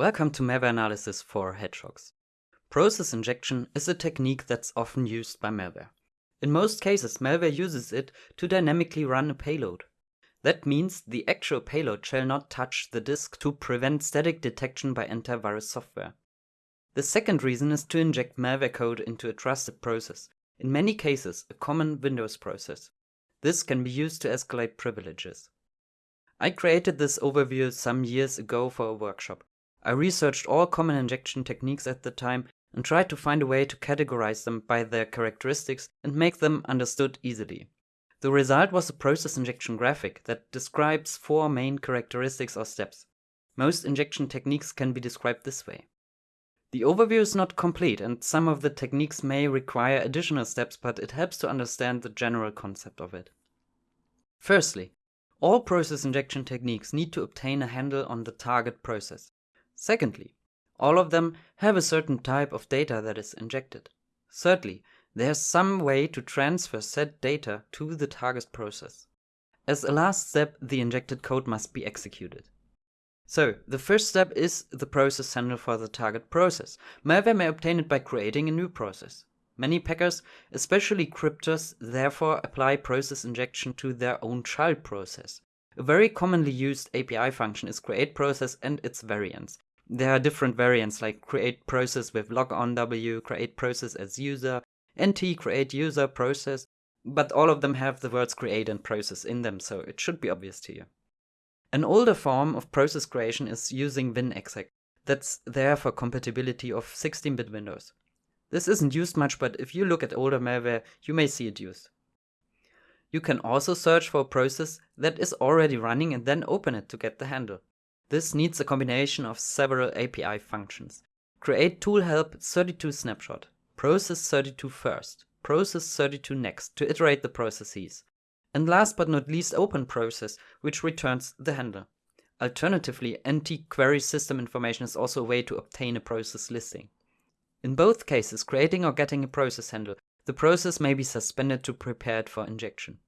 Welcome to malware analysis for hedgehogs. Process injection is a technique that's often used by malware. In most cases, malware uses it to dynamically run a payload. That means the actual payload shall not touch the disk to prevent static detection by antivirus software. The second reason is to inject malware code into a trusted process, in many cases a common Windows process. This can be used to escalate privileges. I created this overview some years ago for a workshop. I researched all common injection techniques at the time and tried to find a way to categorize them by their characteristics and make them understood easily. The result was a process injection graphic that describes four main characteristics or steps. Most injection techniques can be described this way. The overview is not complete and some of the techniques may require additional steps, but it helps to understand the general concept of it. Firstly, all process injection techniques need to obtain a handle on the target process. Secondly, all of them have a certain type of data that is injected. Thirdly, there's some way to transfer said data to the target process. As a last step, the injected code must be executed. So, the first step is the process handle for the target process. Malware may obtain it by creating a new process. Many packers, especially cryptors, therefore apply process injection to their own child process. A very commonly used API function is create process and its variants. There are different variants like create process with logon w, create process as user, nt create user process, but all of them have the words create and process in them, so it should be obvious to you. An older form of process creation is using WinExec. That's there for compatibility of 16-bit Windows. This isn't used much, but if you look at older malware, you may see it used. You can also search for a process that is already running and then open it to get the handle. This needs a combination of several API functions. Create tool help 32 snapshot, process 32 first, process 32 next to iterate the processes. And last but not least open process, which returns the handle. Alternatively, NT query system information is also a way to obtain a process listing. In both cases, creating or getting a process handle, the process may be suspended to prepare it for injection.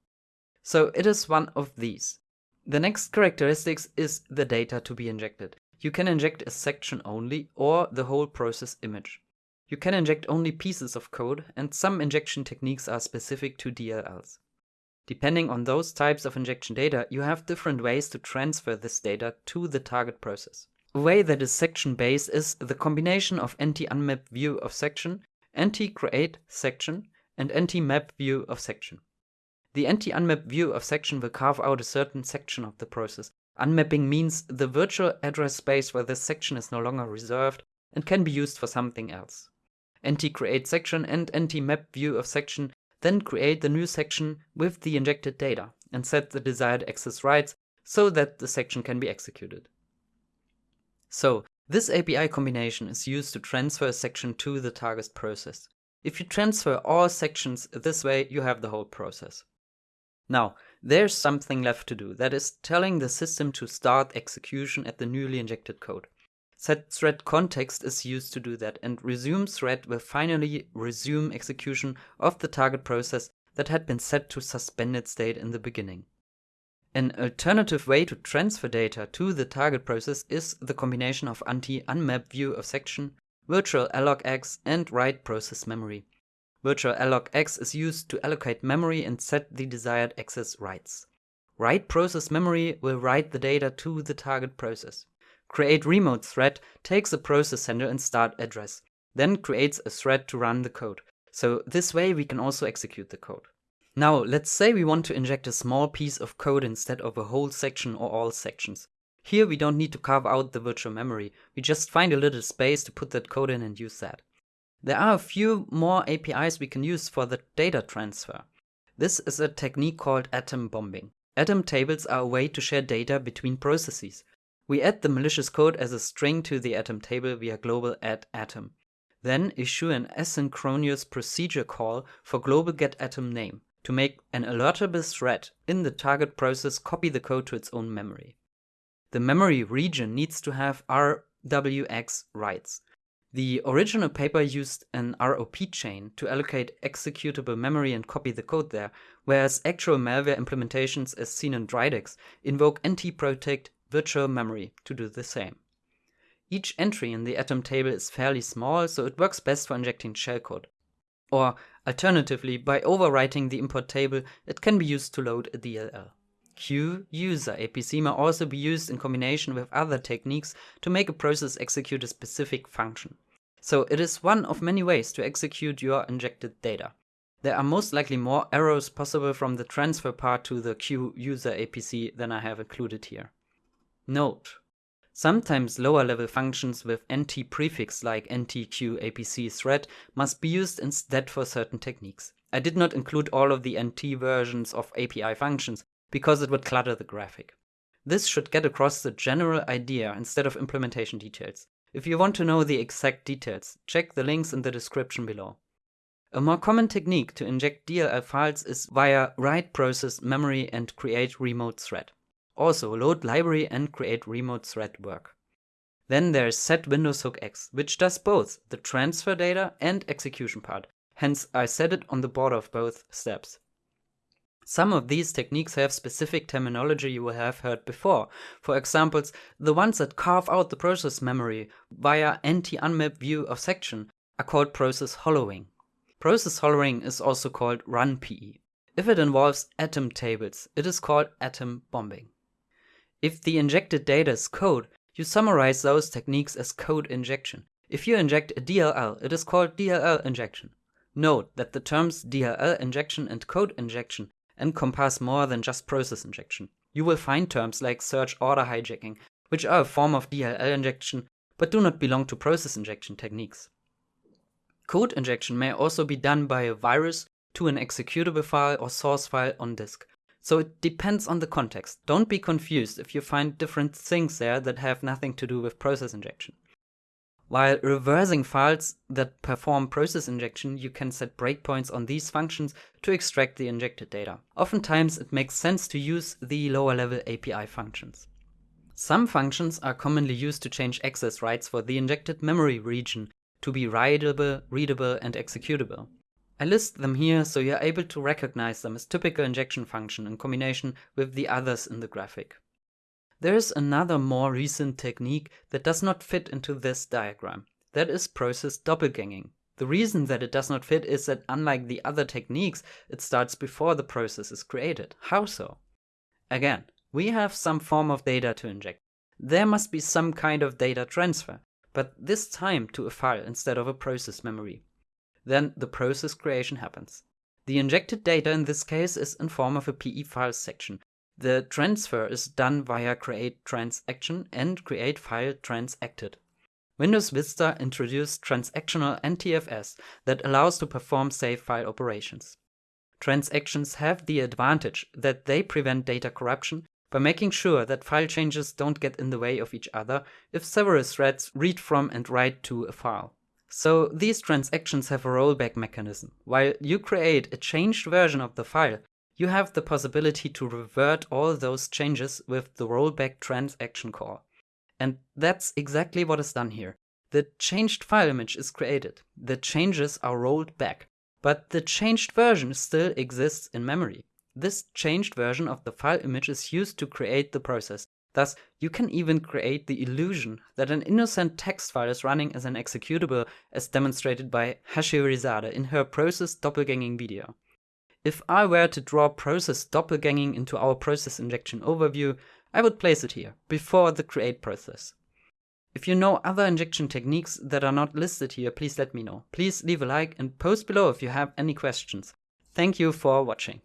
So it is one of these. The next characteristics is the data to be injected. You can inject a section only or the whole process image. You can inject only pieces of code and some injection techniques are specific to DLLs. Depending on those types of injection data, you have different ways to transfer this data to the target process. A way that is section based is the combination of nt-unmap view of section, nt-create section, and nt-map view of section. The nt-unmap view of section will carve out a certain section of the process. Unmapping means the virtual address space where this section is no longer reserved and can be used for something else. Nt-create section and nt-map view of section then create the new section with the injected data and set the desired access rights so that the section can be executed. So, this API combination is used to transfer a section to the target process. If you transfer all sections this way, you have the whole process. Now, there's something left to do, that is telling the system to start execution at the newly injected code. Set thread context is used to do that, and resume thread will finally resume execution of the target process that had been set to suspended state in the beginning. An alternative way to transfer data to the target process is the combination of nt-unmap view of section, virtual allocx, and write process memory. Virtual allocx is used to allocate memory and set the desired access rights. Write process memory will write the data to the target process. Create remote thread takes a process handle and start address, then creates a thread to run the code. So this way we can also execute the code. Now let's say we want to inject a small piece of code instead of a whole section or all sections. Here we don't need to carve out the virtual memory, we just find a little space to put that code in and use that. There are a few more APIs we can use for the data transfer. This is a technique called atom bombing. Atom tables are a way to share data between processes. We add the malicious code as a string to the atom table via global add atom. Then issue an asynchronous procedure call for global get atom name to make an alertable thread in the target process copy the code to its own memory. The memory region needs to have RWX rights. The original paper used an ROP chain to allocate executable memory and copy the code there, whereas actual malware implementations as seen in Dridex invoke ntprotect virtual memory to do the same. Each entry in the atom table is fairly small, so it works best for injecting shellcode. Or alternatively, by overwriting the import table, it can be used to load a DLL. Queue user APC may also be used in combination with other techniques to make a process execute a specific function. So it is one of many ways to execute your injected data. There are most likely more errors possible from the transfer part to the Queue user APC than I have included here. Note: Sometimes lower level functions with NT prefix like NTQ APC thread must be used instead for certain techniques. I did not include all of the NT versions of API functions because it would clutter the graphic. This should get across the general idea instead of implementation details. If you want to know the exact details, check the links in the description below. A more common technique to inject DLL files is via write process memory and create remote thread. Also, load library and create remote thread work. Then there's set Windows hook X, which does both the transfer data and execution part. Hence, I set it on the border of both steps. Some of these techniques have specific terminology you will have heard before. For examples, the ones that carve out the process memory via nt-unmap view of section are called process hollowing. Process hollowing is also called run PE. If it involves atom tables, it is called atom bombing. If the injected data is code, you summarize those techniques as code injection. If you inject a DLL, it is called DLL injection. Note that the terms DLL injection and code injection encompass more than just process injection. You will find terms like search order hijacking, which are a form of DLL injection, but do not belong to process injection techniques. Code injection may also be done by a virus to an executable file or source file on disk. So it depends on the context. Don't be confused if you find different things there that have nothing to do with process injection. While reversing files that perform process injection, you can set breakpoints on these functions to extract the injected data. Oftentimes it makes sense to use the lower level API functions. Some functions are commonly used to change access rights for the injected memory region to be writable, readable, and executable. I list them here so you're able to recognize them as typical injection function in combination with the others in the graphic. There is another more recent technique that does not fit into this diagram. That is process doppelganging. The reason that it does not fit is that unlike the other techniques, it starts before the process is created. How so? Again, we have some form of data to inject. There must be some kind of data transfer, but this time to a file instead of a process memory. Then the process creation happens. The injected data in this case is in form of a PE file section, the transfer is done via create transaction and create file transacted. Windows Vista introduced transactional NTFS that allows to perform save file operations. Transactions have the advantage that they prevent data corruption by making sure that file changes don't get in the way of each other if several threads read from and write to a file. So these transactions have a rollback mechanism. While you create a changed version of the file, you have the possibility to revert all those changes with the rollback transaction call. And that's exactly what is done here. The changed file image is created, the changes are rolled back, but the changed version still exists in memory. This changed version of the file image is used to create the process. Thus, you can even create the illusion that an innocent text file is running as an executable as demonstrated by Hasherezade in her process doppelganging video. If I were to draw process doppelganging into our process injection overview, I would place it here, before the create process. If you know other injection techniques that are not listed here, please let me know. Please leave a like and post below if you have any questions. Thank you for watching.